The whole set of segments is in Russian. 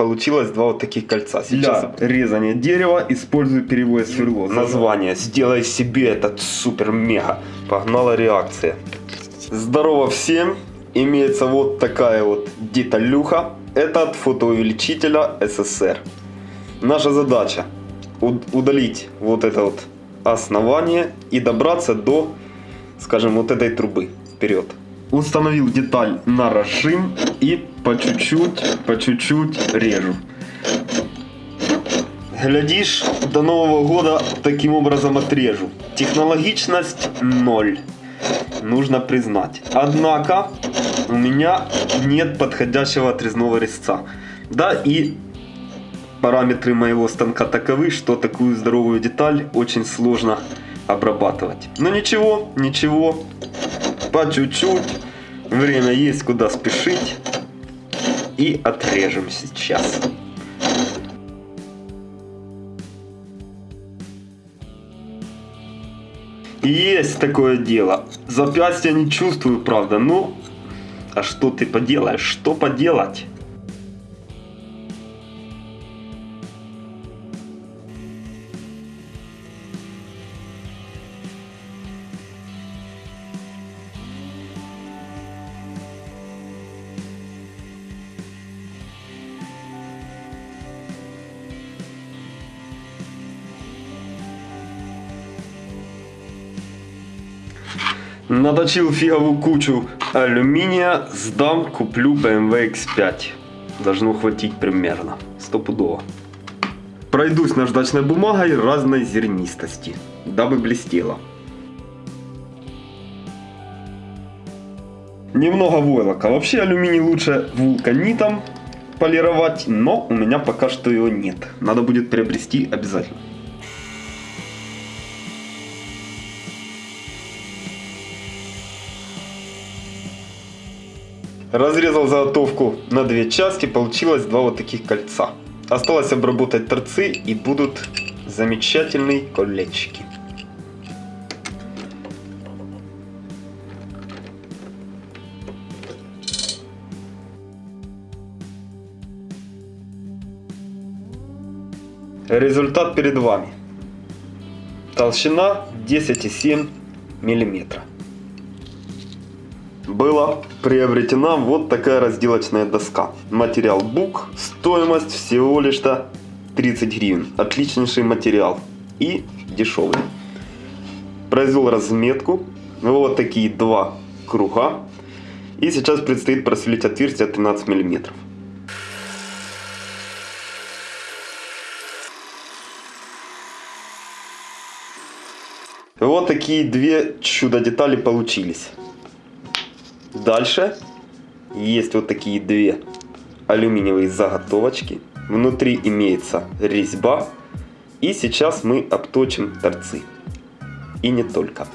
Получилось два вот таких кольца. Сейчас Для резания дерева использую перевод сверло. название «Сделай себе этот супер-мега». Погнала реакция. Здорово всем! Имеется вот такая вот деталюха. Это от фотоувеличителя СССР. Наша задача уд- удалить вот это вот основание и добраться до, скажем, вот этой трубы вперед. Установил деталь на разжим и по чуть-чуть, по чуть-чуть режу. Глядишь, до Нового года таким образом отрежу. Технологичность ноль. Нужно признать. Однако у меня нет подходящего отрезного резца. Да и параметры моего станка таковы, что такую здоровую деталь очень сложно обрабатывать. Но ничего, ничего. По чуть-чуть. Время есть куда спешить. И отрежем сейчас. Есть такое дело. Запястья не чувствую, правда, ну... А что ты поделаешь? Что поделать? Наточил фиговую кучу алюминия, сдам, куплю BMW X5. Должно хватить примерно, стопудово. Пройдусь наждачной бумагой разной зернистости, дабы блестело. Немного войлока. Вообще алюминий лучше вулканитом полировать, но у меня пока что его нет. Надо будет приобрести обязательно. Разрезал заготовку на две части, получилось два вот таких кольца. Осталось обработать торцы и будут замечательные колечки. Результат перед вами. Толщина 10,7 миллиметра была приобретена вот такая разделочная доска. Материал бук, стоимость всего лишь 30 гривен. Отличнейший материал и дешевый. Произвел разметку, вот такие два круга. И сейчас предстоит просверлить отверстие 13 миллиметров. Вот такие две чудо-детали получились. Дальше есть вот такие две алюминиевые заготовочки. Внутри имеется резьба. И сейчас мы обточим торцы. И не только.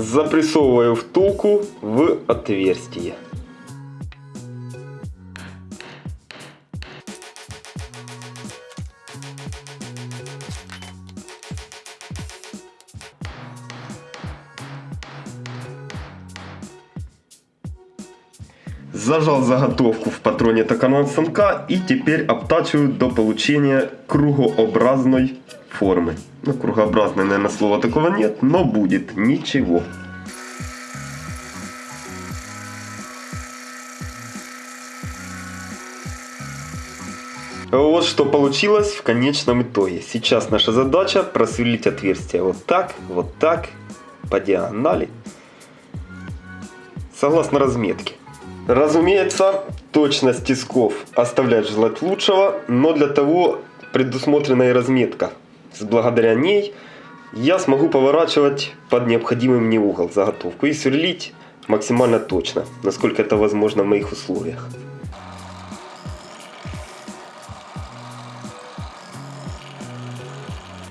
Запрессовываю втулку в отверстие. Зажал заготовку в патроне токарного станка и теперь обтачиваю до получения кругообразной формы. Ну, кругообразной, наверное, слова такого нет, но будет ничего. Вот что получилось в конечном итоге. Сейчас наша задача просверлить отверстие вот так, вот так, по диагонали, согласно разметке. Разумеется, точность тисков оставляет желать лучшего, но для того предусмотрена и разметка. Благодаря ней я смогу поворачивать под необходимый мне угол заготовку и сверлить максимально точно, насколько это возможно в моих условиях.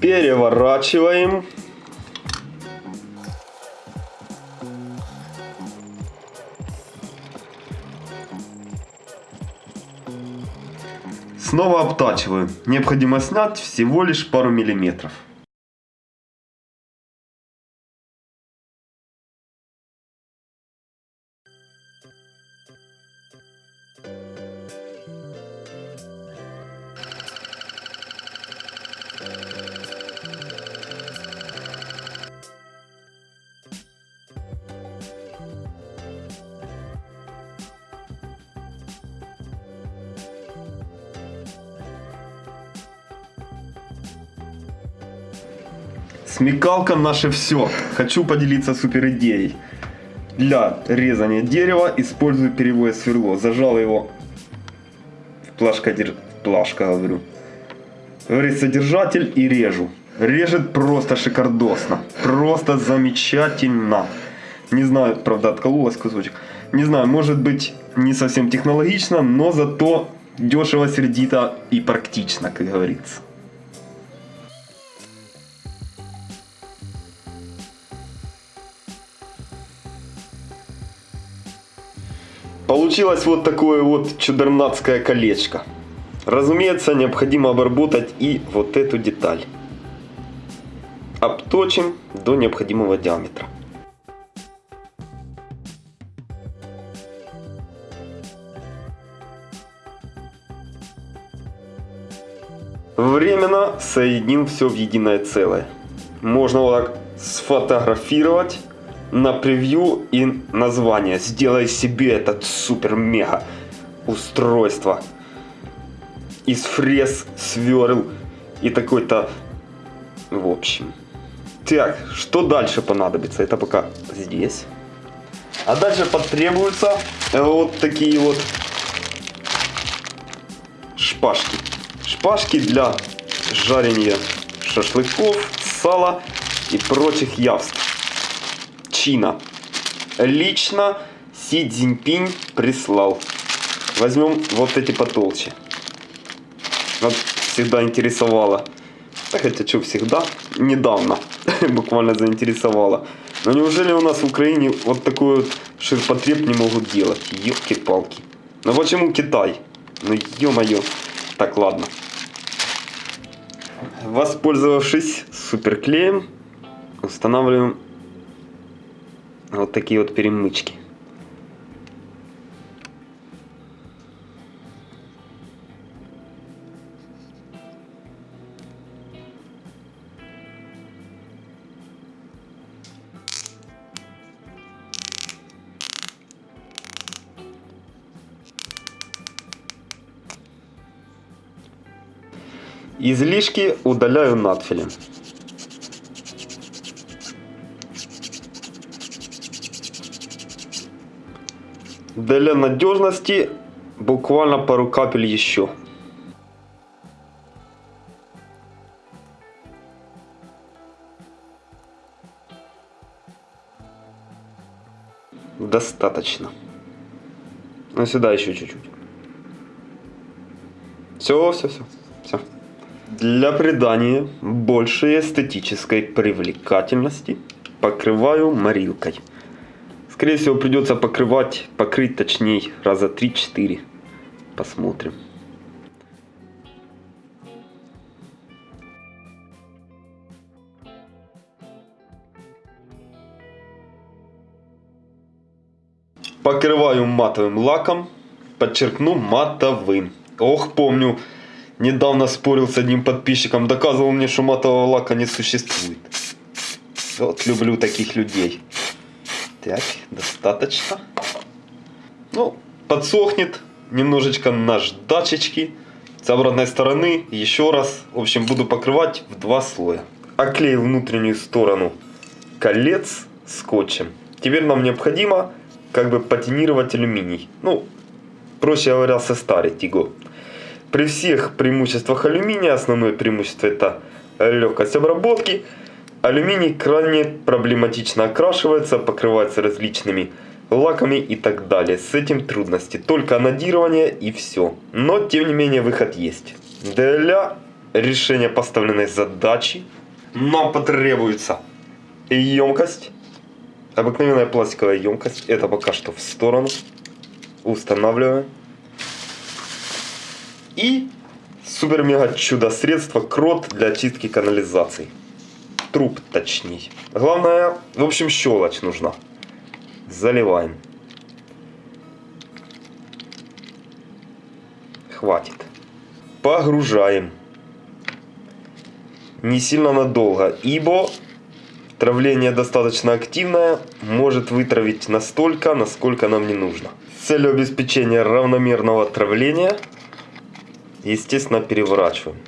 Переворачиваем. Снова обтачиваю. Необходимо снять всего лишь пару миллиметров. Смекалка наше все. Хочу поделиться супер идеей. Для резания дерева использую перевое сверло. Зажал его в плашкодер... плашка, говорю. Говорит содержатель и режу. Режет просто шикардосно. Просто замечательно. Не знаю, правда, откололась кусочек. Не знаю, может быть не совсем технологично, но зато дешево, сердито и практично, как говорится. Получилось вот такое вот чудернацкое колечко. Разумеется, необходимо обработать и вот эту деталь. Обточим до необходимого диаметра. Временно соединим все в единое целое. Можно вот так сфотографировать на превью и название. Сделай себе этот супер-мега устройство. Из фрез, сверл и такой-то... В общем. Так, что дальше понадобится? Это пока здесь. А дальше потребуются вот такие вот шпажки. Шпажки для жарения шашлыков, сала и прочих явств. Чина. Лично Си Цзиньпинь прислал. Возьмем вот эти потолще. Вот всегда интересовало. Хотя что всегда, недавно буквально заинтересовало. Но неужели у нас в Украине вот такой вот ширпотреб не могут делать? Ёлки-палки. Ну почему Китай? Ну ё-моё. Так, ладно. Воспользовавшись суперклеем, устанавливаем вот такие вот перемычки. Излишки удаляю надфилем. Для надежности буквально пару капель еще. Достаточно. Ну сюда еще чуть-чуть. Все, все, все, все. Для придания большей эстетической привлекательности покрываю морилкой. Скорее всего придется покрывать, покрыть точнее раза 3-4. Посмотрим. Покрываю матовым лаком, подчеркну матовым. Ох, помню, недавно спорил с одним подписчиком, доказывал мне, что матового лака не существует. Вот люблю таких людей. Так, достаточно. Ну, подсохнет немножечко наждачечки. С обратной стороны еще раз. В общем, буду покрывать в два слоя. Оклеил внутреннюю сторону колец скотчем. Теперь нам необходимо как бы патинировать алюминий. Ну, проще говоря, состарить его. При всех преимуществах алюминия, основное преимущество это легкость обработки – Алюминий крайне проблематично окрашивается, покрывается различными лаками и так далее. С этим трудности. Только анодирование и все. Но, тем не менее, выход есть. Для решения поставленной задачи нам потребуется емкость. Обыкновенная пластиковая емкость. Это пока что в сторону. Устанавливаем. И Супер-мега чудо средство крот для очистки канализации. Труб точней. Главное, в общем, щелочь нужна. Заливаем. Хватит. Погружаем. Не сильно надолго, ибо травление достаточно активное, может вытравить настолько, насколько нам не нужно. С целью обеспечения равномерного травления, естественно, переворачиваем.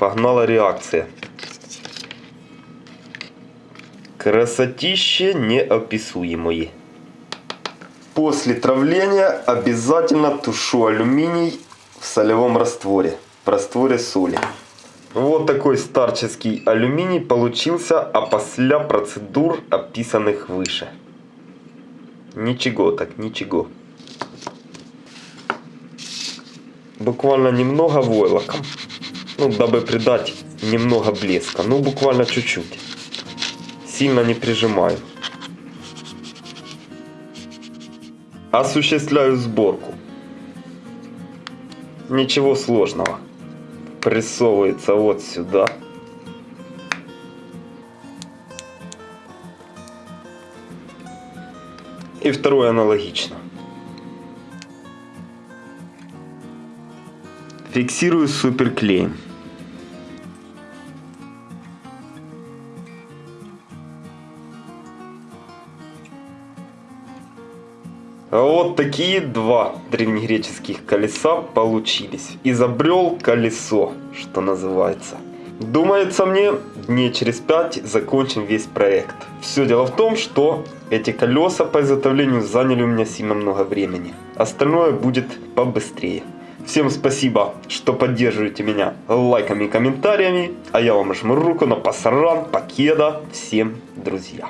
Погнала реакция. Красотище неописуемое. После травления обязательно тушу алюминий в солевом растворе. В растворе соли. Вот такой старческий алюминий получился опосля процедур, описанных выше. Ничего так, ничего. Буквально немного войлоком. Ну, дабы придать немного блеска. Ну, буквально чуть-чуть. Сильно не прижимаю. Осуществляю сборку. Ничего сложного. Прессовывается вот сюда. И второе аналогично. Фиксирую суперклеем. Вот такие два древнегреческих колеса получились. Изобрел колесо, что называется. Думается мне, дней через пять закончим весь проект. Все дело в том, что эти колеса по изготовлению заняли у меня сильно много времени. Остальное будет побыстрее. Всем спасибо, что поддерживаете меня лайками и комментариями. А я вам жму руку на пасаран, покеда. Всем друзья.